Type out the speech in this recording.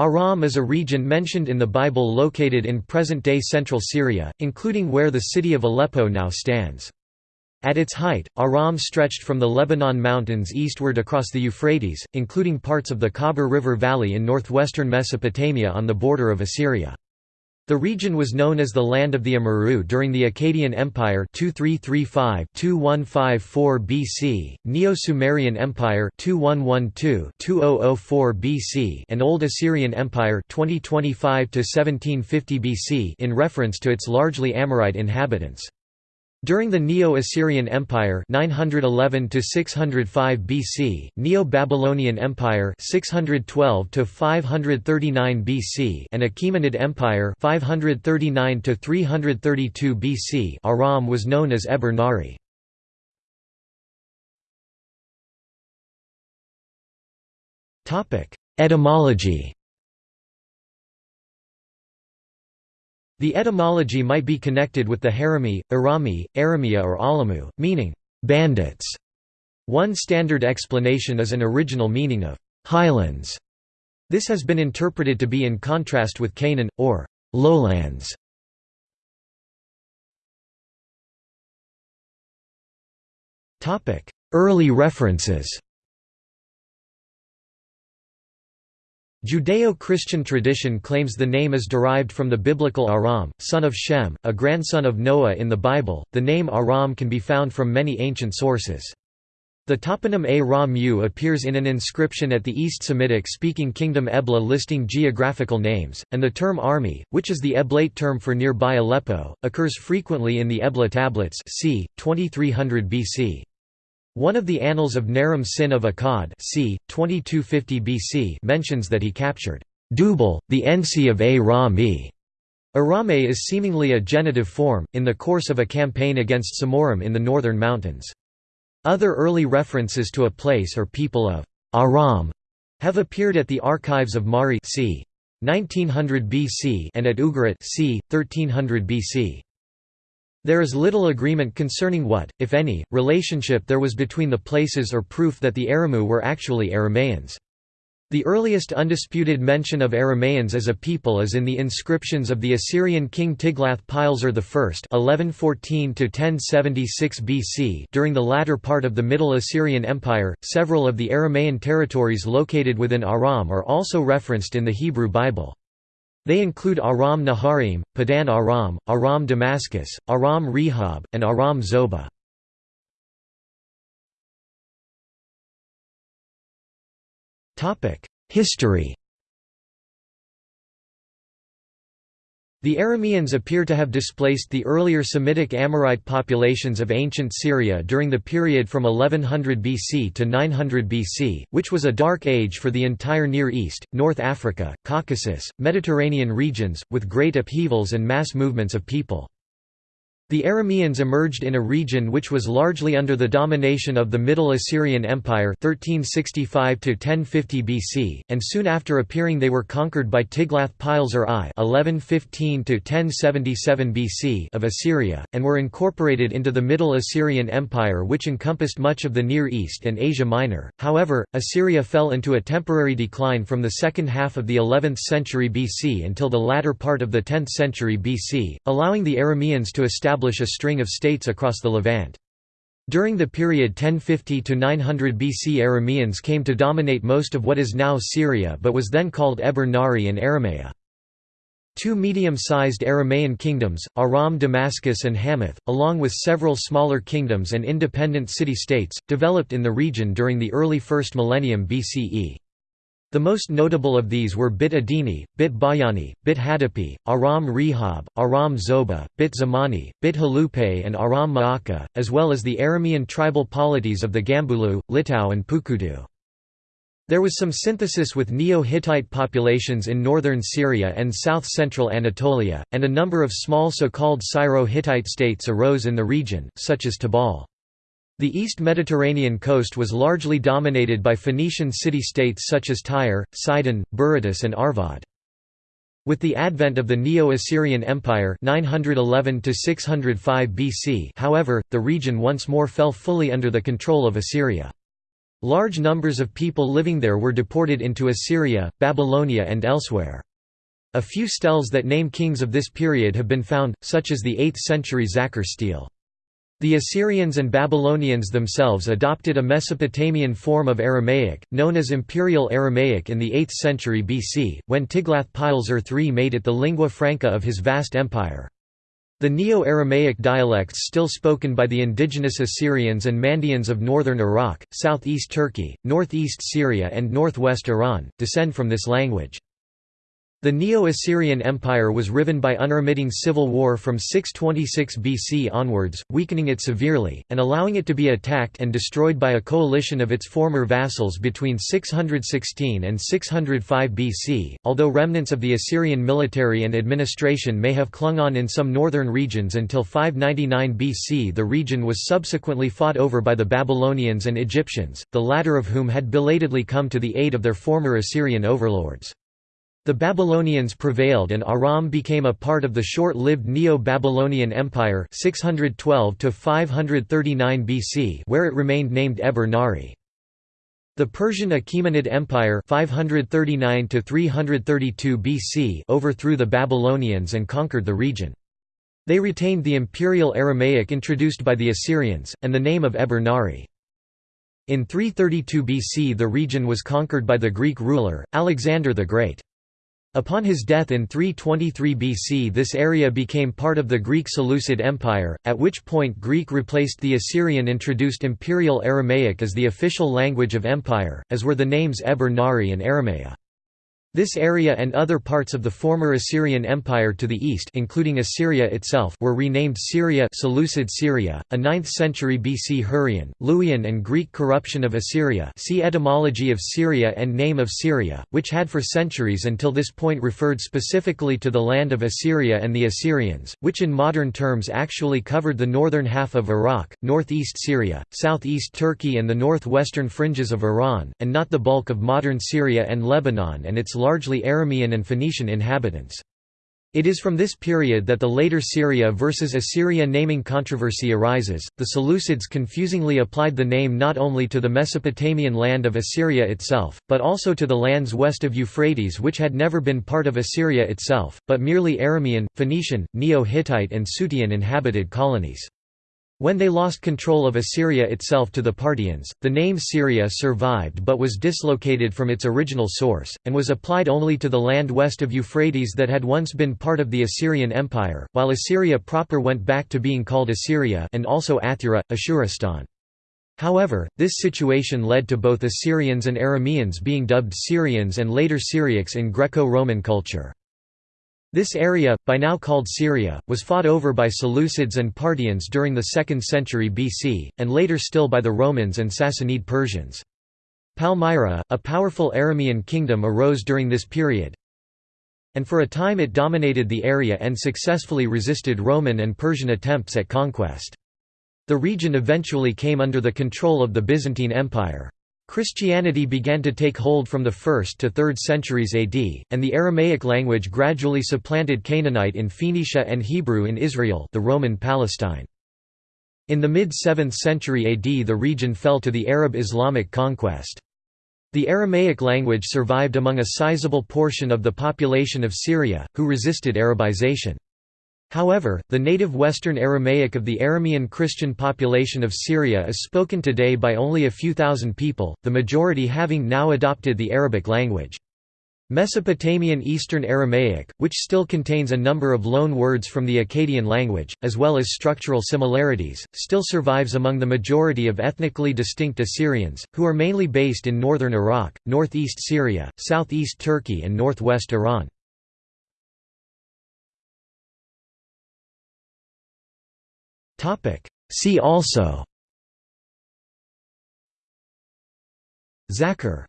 Aram is a region mentioned in the Bible located in present-day central Syria, including where the city of Aleppo now stands. At its height, Aram stretched from the Lebanon mountains eastward across the Euphrates, including parts of the Khabur River Valley in northwestern Mesopotamia on the border of Assyria. The region was known as the Land of the Amurru during the Akkadian Empire 2335-2154 BC, Neo-Sumerian Empire 2112-2004 BC and Old Assyrian Empire 2025-1750 BC in reference to its largely Amorite inhabitants. During the Neo-Assyrian Empire (911–605 BC, Neo-Babylonian Empire 612 539 BC and Achaemenid Empire 539 332 BC Aram was known as Eber Nari. Etymology The etymology might be connected with the Harami, Arami, Aramia or Alamu, meaning, bandits. One standard explanation is an original meaning of highlands. This has been interpreted to be in contrast with Canaan, or lowlands. Early references Judeo-Christian tradition claims the name is derived from the biblical Aram, son of Shem, a grandson of Noah in the Bible. The name Aram can be found from many ancient sources. The toponym A Ra appears in an inscription at the East Semitic-speaking kingdom Ebla listing geographical names, and the term Armi, which is the Eblaite term for nearby Aleppo, occurs frequently in the Ebla tablets c. 2300 BC. One of the Annals of Naram Sin of Akkad c. 2250 BC mentions that he captured Dubal, the Ensi of A Ra-Mi. Arame is seemingly a genitive form, in the course of a campaign against Samorim in the northern mountains. Other early references to a place or people of Aram have appeared at the archives of Mari c. 1900 BC and at Ugarit c. 1300 BC. There is little agreement concerning what, if any, relationship there was between the places or proof that the Aramu were actually Aramaeans. The earliest undisputed mention of Aramaeans as a people is in the inscriptions of the Assyrian king Tiglath-Pileser I (1114–1076 BC). During the latter part of the Middle Assyrian Empire, several of the Aramaean territories located within Aram are also referenced in the Hebrew Bible. They include Aram Naharim, Padan Aram, Aram Damascus, Aram Rehob, and Aram Zobah. History The Arameans appear to have displaced the earlier Semitic Amorite populations of ancient Syria during the period from 1100 BC to 900 BC, which was a dark age for the entire Near East, North Africa, Caucasus, Mediterranean regions, with great upheavals and mass movements of people. The Arameans emerged in a region which was largely under the domination of the Middle Assyrian Empire 1365 BC, and soon after appearing they were conquered by Tiglath-Pileser I 1115 BC of Assyria, and were incorporated into the Middle Assyrian Empire which encompassed much of the Near East and Asia Minor. However, Assyria fell into a temporary decline from the second half of the 11th century BC until the latter part of the 10th century BC, allowing the Arameans to establish establish a string of states across the Levant. During the period 1050 to 900 BC Arameans came to dominate most of what is now Syria but was then called Eber Nari and Aramea. Two medium-sized Aramaean kingdoms, Aram Damascus and Hamath, along with several smaller kingdoms and independent city-states, developed in the region during the early first millennium BCE. The most notable of these were Bit Adini, Bit Bayani, Bit Hadapi, Aram Rehob, Aram Zoba, Bit Zamani, Bit Halupe and Aram Ma'aka, as well as the Aramean tribal polities of the Gambulu, Litau and Pukudu. There was some synthesis with Neo-Hittite populations in northern Syria and south-central Anatolia, and a number of small so-called Syro-Hittite states arose in the region, such as Tabal. The East Mediterranean coast was largely dominated by Phoenician city-states such as Tyre, Sidon, Berytus and Arvad. With the advent of the Neo-Assyrian Empire 911 BC however, the region once more fell fully under the control of Assyria. Large numbers of people living there were deported into Assyria, Babylonia and elsewhere. A few steles that name kings of this period have been found, such as the 8th-century Zakhar stele. The Assyrians and Babylonians themselves adopted a Mesopotamian form of Aramaic, known as Imperial Aramaic in the 8th century BC, when Tiglath-Pileser III made it the lingua franca of his vast empire. The Neo-Aramaic dialects still spoken by the indigenous Assyrians and Mandaeans of northern Iraq, southeast Turkey, northeast Syria and northwest Iran, descend from this language. The Neo-Assyrian Empire was riven by unremitting civil war from 626 BC onwards, weakening it severely, and allowing it to be attacked and destroyed by a coalition of its former vassals between 616 and 605 BC. Although remnants of the Assyrian military and administration may have clung on in some northern regions until 599 BC, the region was subsequently fought over by the Babylonians and Egyptians, the latter of whom had belatedly come to the aid of their former Assyrian overlords. The Babylonians prevailed and Aram became a part of the short-lived Neo-Babylonian Empire 612 BC where it remained named Eber-Nari. The Persian Achaemenid Empire 539 BC overthrew the Babylonians and conquered the region. They retained the imperial Aramaic introduced by the Assyrians, and the name of Eber-Nari. In 332 BC the region was conquered by the Greek ruler, Alexander the Great. Upon his death in 323 BC this area became part of the Greek Seleucid Empire, at which point Greek replaced the Assyrian-introduced Imperial Aramaic as the official language of empire, as were the names Eber-Nari and Aramea. This area and other parts of the former Assyrian Empire to the east including Assyria itself were renamed Syria Seleucid Syria, a 9th century BC Hurrian, Luwian and Greek corruption of Assyria see etymology of Syria and name of Syria, which had for centuries until this point referred specifically to the land of Assyria and the Assyrians, which in modern terms actually covered the northern half of Iraq, northeast Syria, southeast Turkey and the northwestern fringes of Iran, and not the bulk of modern Syria and Lebanon and its largely Aramean and Phoenician inhabitants. It is from this period that the later Syria versus Assyria naming controversy arises. The Seleucids confusingly applied the name not only to the Mesopotamian land of Assyria itself, but also to the lands west of Euphrates which had never been part of Assyria itself, but merely Aramean, Phoenician, Neo-Hittite and Sutean inhabited colonies. When they lost control of Assyria itself to the Parthians, the name Syria survived but was dislocated from its original source, and was applied only to the land west of Euphrates that had once been part of the Assyrian Empire, while Assyria proper went back to being called Assyria and also Athura, Ashuristan. However, this situation led to both Assyrians and Arameans being dubbed Syrians and later Syriacs in Greco-Roman culture. This area, by now called Syria, was fought over by Seleucids and Parthians during the 2nd century BC, and later still by the Romans and Sassanid Persians. Palmyra, a powerful Aramean kingdom arose during this period, and for a time it dominated the area and successfully resisted Roman and Persian attempts at conquest. The region eventually came under the control of the Byzantine Empire. Christianity began to take hold from the 1st to 3rd centuries AD, and the Aramaic language gradually supplanted Canaanite in Phoenicia and Hebrew in Israel the Roman Palestine. In the mid-7th century AD the region fell to the Arab Islamic conquest. The Aramaic language survived among a sizable portion of the population of Syria, who resisted Arabization. However, the native Western Aramaic of the Aramean Christian population of Syria is spoken today by only a few thousand people, the majority having now adopted the Arabic language. Mesopotamian Eastern Aramaic, which still contains a number of loan words from the Akkadian language, as well as structural similarities, still survives among the majority of ethnically distinct Assyrians, who are mainly based in northern Iraq, northeast Syria, southeast Turkey and northwest Iran. See also. Zakhar